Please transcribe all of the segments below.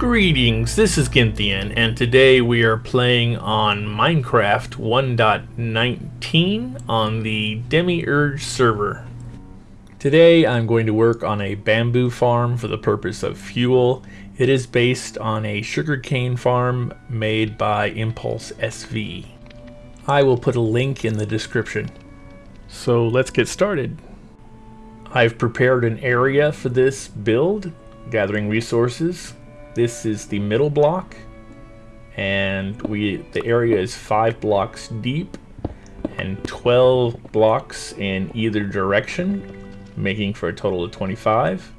Greetings, this is Gynthian, and today we are playing on Minecraft 1.19 on the Demiurge server. Today I'm going to work on a bamboo farm for the purpose of fuel. It is based on a sugarcane farm made by Impulse SV. I will put a link in the description. So let's get started. I've prepared an area for this build, gathering resources, this is the middle block and we the area is five blocks deep and 12 blocks in either direction making for a total of 25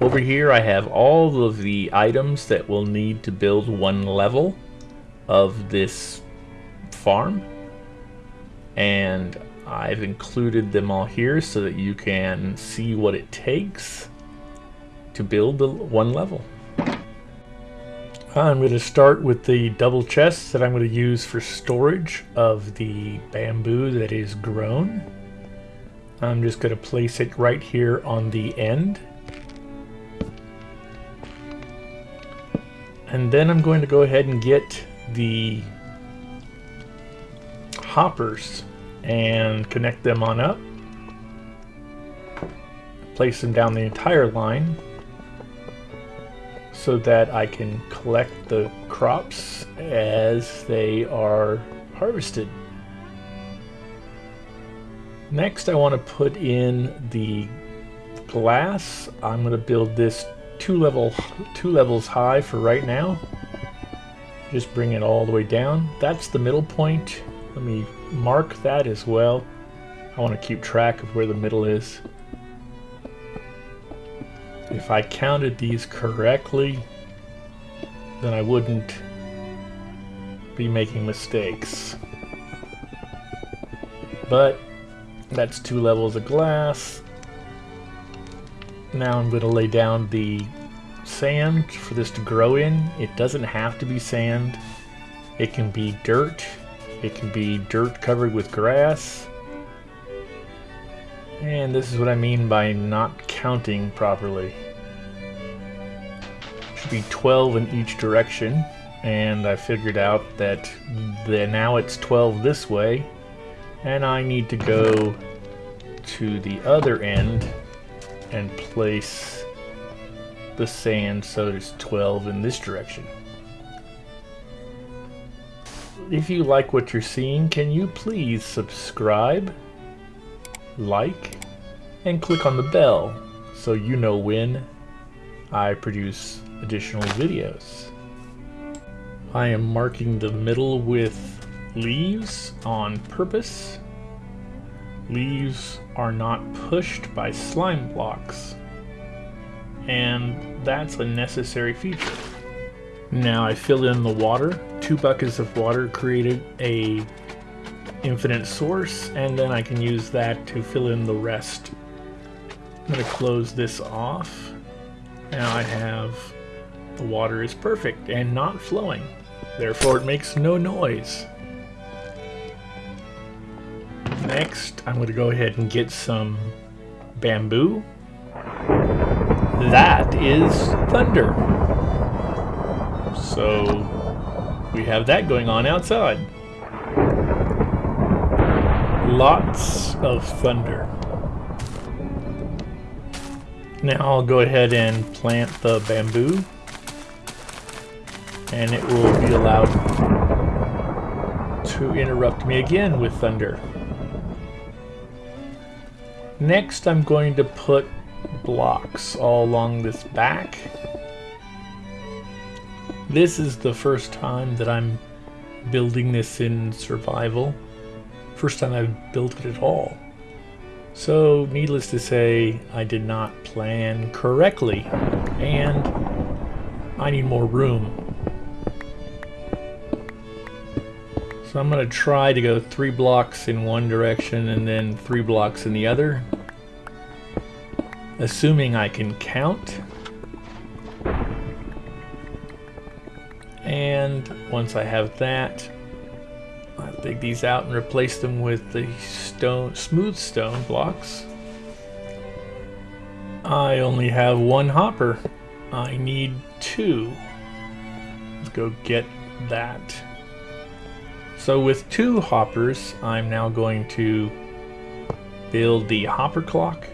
over here I have all of the items that we'll need to build one level of this farm and I've included them all here so that you can see what it takes to build the one level. I'm going to start with the double chests that I'm going to use for storage of the bamboo that is grown. I'm just going to place it right here on the end. And then I'm going to go ahead and get the hoppers and connect them on up. Place them down the entire line so that I can collect the crops as they are harvested. Next I want to put in the glass. I'm going to build this two level two levels high for right now. Just bring it all the way down. That's the middle point. Let me mark that as well. I want to keep track of where the middle is. If I counted these correctly, then I wouldn't be making mistakes. But that's two levels of glass. Now I'm going to lay down the sand for this to grow in. It doesn't have to be sand. It can be dirt. It can be dirt covered with grass. And this is what I mean by not counting properly. Should be 12 in each direction. And I figured out that the, now it's 12 this way. And I need to go to the other end and place the sand so it's 12 in this direction. If you like what you're seeing, can you please subscribe? like, and click on the bell so you know when I produce additional videos. I am marking the middle with leaves on purpose. Leaves are not pushed by slime blocks and that's a necessary feature. Now I fill in the water. Two buckets of water created a infinite source, and then I can use that to fill in the rest. I'm going to close this off. Now I have the water is perfect and not flowing. Therefore it makes no noise. Next, I'm going to go ahead and get some bamboo. That is thunder. So we have that going on outside lots of thunder. Now I'll go ahead and plant the bamboo and it will be allowed to interrupt me again with thunder. Next I'm going to put blocks all along this back. This is the first time that I'm building this in survival. First time I've built it at all. So, needless to say, I did not plan correctly, and I need more room. So I'm going to try to go three blocks in one direction and then three blocks in the other. Assuming I can count. And once I have that, I'll dig these out and replace them with the stone, smooth stone blocks. I only have one hopper. I need two. Let's go get that. So with two hoppers, I'm now going to build the hopper clock.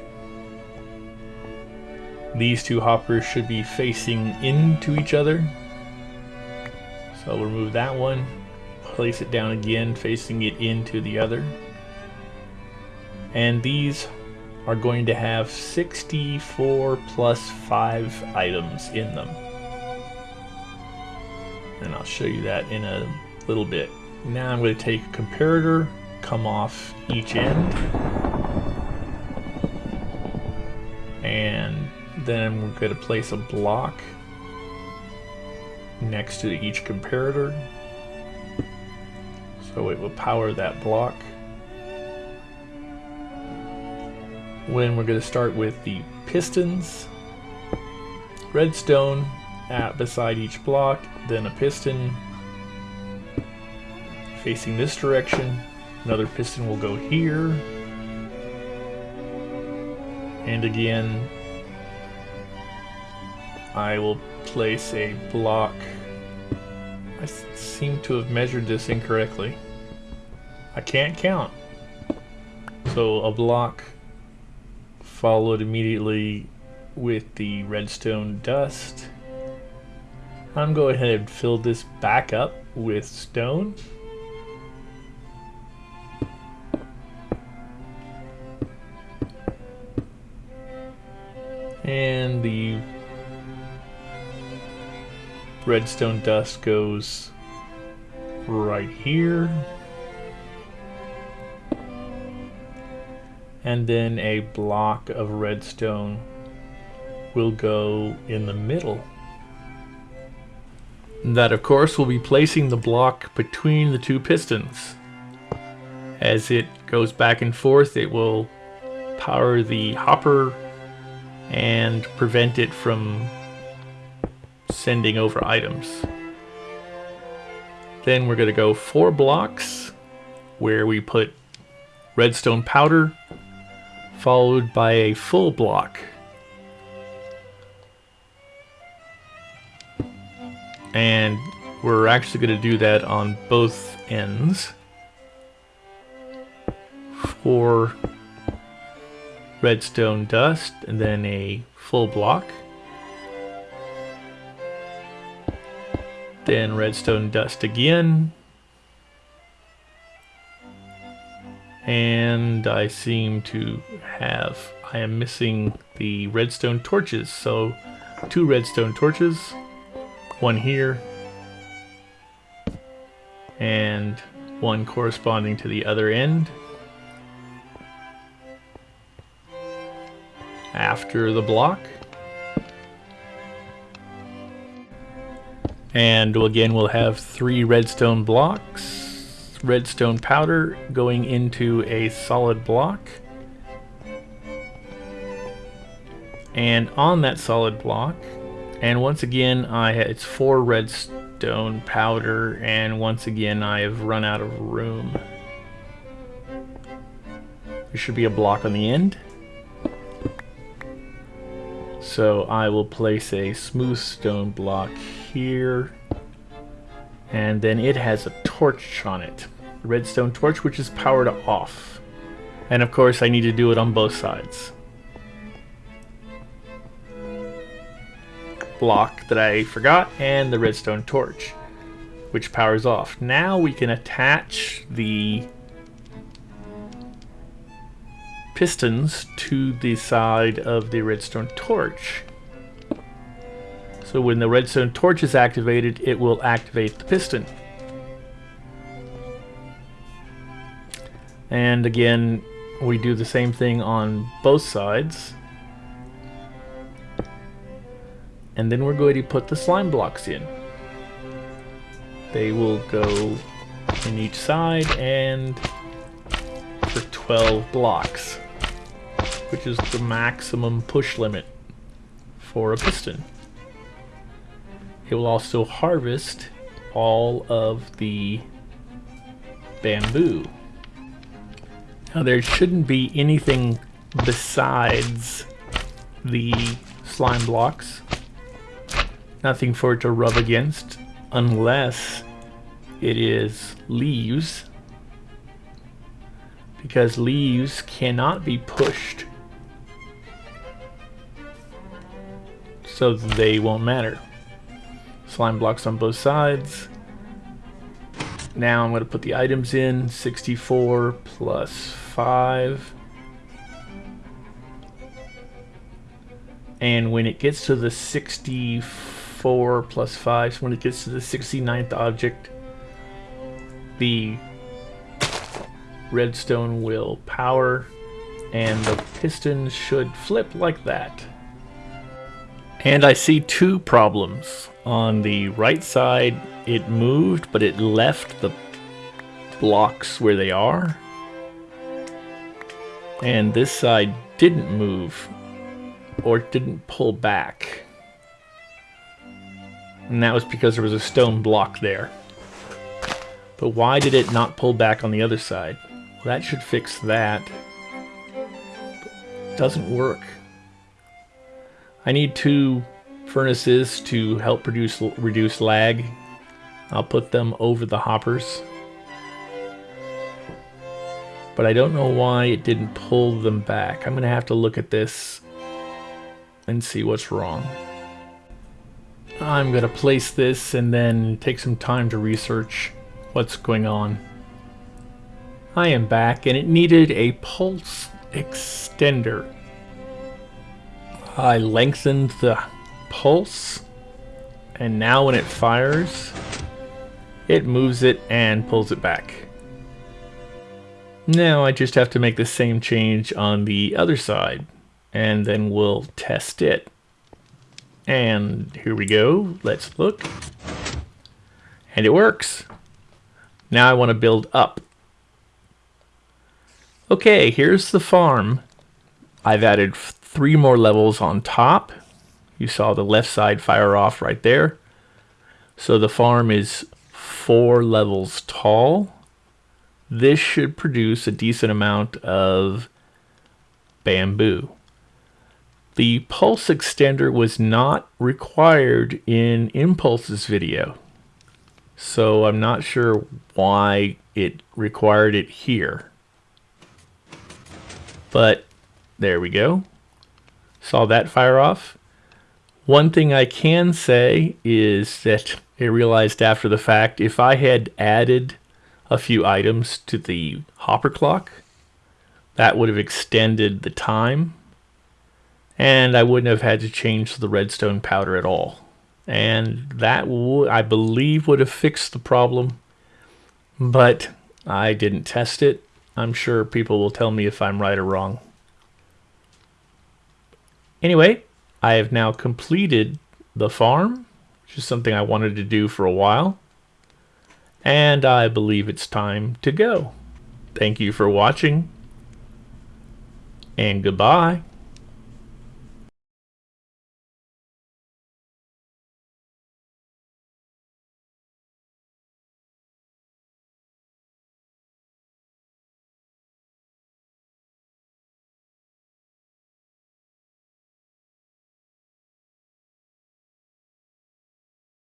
These two hoppers should be facing into each other. So I'll remove that one, place it down again, facing it into the other. And these are going to have 64 plus 5 items in them. And I'll show you that in a little bit. Now I'm going to take a comparator, come off each end, and then we're going to place a block next to each comparator so it will power that block. When we're going to start with the pistons, redstone at beside each block, then a piston facing this direction. Another piston will go here. And again, I will place a block. I seem to have measured this incorrectly. I can't count. So a block followed immediately with the redstone dust. I'm going ahead and fill this back up with stone. And the redstone dust goes right here. And then a block of redstone will go in the middle. That of course will be placing the block between the two pistons. As it goes back and forth it will power the hopper and prevent it from sending over items. Then we're going to go four blocks where we put redstone powder followed by a full block. And we're actually going to do that on both ends for redstone dust and then a full block. Then redstone dust again. And I seem to have, I am missing the redstone torches. So two redstone torches, one here, and one corresponding to the other end. After the block. And again, we'll have three redstone blocks, redstone powder going into a solid block. And on that solid block, and once again, I it's four redstone powder, and once again, I have run out of room. There should be a block on the end. So I will place a smooth stone block here. And then it has a torch on it. A redstone torch, which is powered off. And of course, I need to do it on both sides. Block that I forgot, and the redstone torch, which powers off. Now we can attach the pistons to the side of the redstone torch. So when the redstone torch is activated, it will activate the piston. And again, we do the same thing on both sides. And then we're going to put the slime blocks in. They will go in each side and 12 blocks, which is the maximum push limit for a piston. It will also harvest all of the bamboo. Now there shouldn't be anything besides the slime blocks. Nothing for it to rub against. unless it is leaves because leaves cannot be pushed so they won't matter. Slime blocks on both sides. Now I'm going to put the items in. 64 plus 5. And when it gets to the 64 plus 5, so when it gets to the 69th object, the redstone will power and the piston should flip like that. And I see two problems. On the right side, it moved, but it left the blocks where they are. And this side didn't move, or didn't pull back. And that was because there was a stone block there. But why did it not pull back on the other side? That should fix that. Doesn't work. I need two furnaces to help produce reduce lag. I'll put them over the hoppers. But I don't know why it didn't pull them back. I'm going to have to look at this and see what's wrong. I'm going to place this and then take some time to research what's going on. I am back and it needed a pulse extender. I lengthened the pulse and now when it fires it moves it and pulls it back. Now I just have to make the same change on the other side and then we'll test it. And here we go. Let's look. And it works. Now I want to build up. Okay, here's the farm. I've added three more levels on top. You saw the left side fire off right there. So the farm is four levels tall. This should produce a decent amount of bamboo. The pulse extender was not required in Impulse's video. So I'm not sure why it required it here. But there we go. Saw that fire off. One thing I can say is that I realized after the fact, if I had added a few items to the hopper clock, that would have extended the time and I wouldn't have had to change the redstone powder at all. And that, I believe, would have fixed the problem, but I didn't test it. I'm sure people will tell me if I'm right or wrong. Anyway, I have now completed the farm, which is something I wanted to do for a while. And I believe it's time to go. Thank you for watching, and goodbye.